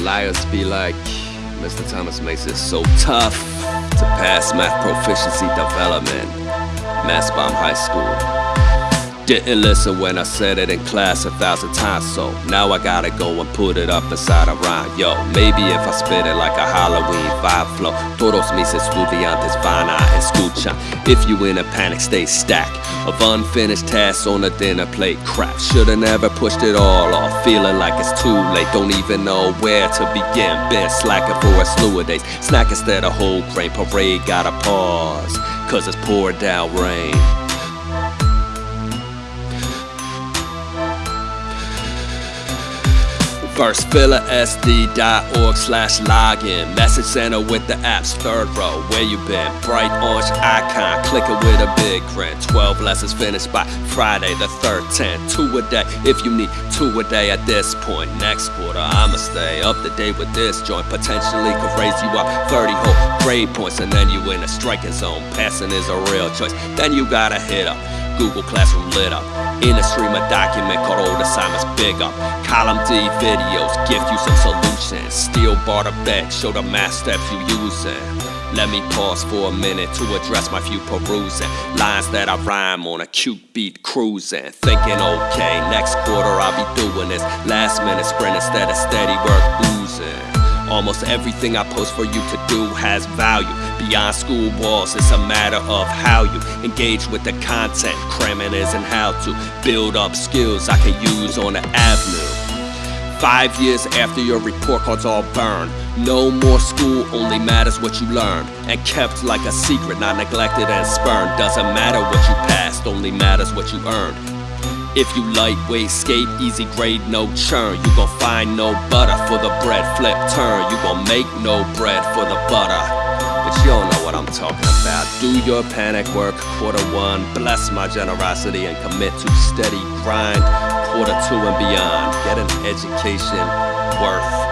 Liars be like, Mr. Thomas makes it so tough to pass math proficiency development. Mass Bomb High School. Didn't listen when I said it in class a thousand times, so now I gotta go and put it up inside a rhyme. Yo, maybe if I spit it like a Halloween vibe flow, todos mis estudiantes van a escuchar. If you in a panic state, stack of unfinished tasks on a dinner plate. Crap, shoulda never pushed it all off, feeling like it's too late. Don't even know where to begin. Been slacking for a slew of days. Snack instead of whole grain. Parade gotta pause, cause it's pouring down rain. FirstFillerSD.org slash login. Message center with the apps, third row. Where you been? Bright orange icon, click it with a big grin. 12 lessons finished by Friday the 13th. Two a day if you need two a day at this point. Next quarter, I'ma stay up to date with this joint. Potentially could raise you up 30 whole grade points, and then you in a striking zone. Passing is a real choice. Then you gotta hit up Google Classroom lit up. In a stream a document called Old Assignments Big Up. Column D videos give you some solutions. Steel bar to back, show the math steps you using. Let me pause for a minute to address my few perusing lines that I rhyme on a cute beat cruising. Thinking, okay, next quarter I'll be doing this. Last minute sprint instead of steady work oozing. Almost everything I post for you to do has value. Beyond school walls, it's a matter of how you engage with the content. Cramming isn't how to build up skills I can use on the avenue. Five years after your report cards all burned, no more school, only matters what you learned. And kept like a secret, not neglected and spurned. Doesn't matter what you passed, only matters what you earned. If you lightweight skate, easy grade, no churn. You gon' find no butter for the bread flip turn. You gon' make no bread for the butter. But you don't know what I'm talking about. Do your panic work, quarter one. Bless my generosity and commit to steady grind. Quarter two and beyond. Get an education worth.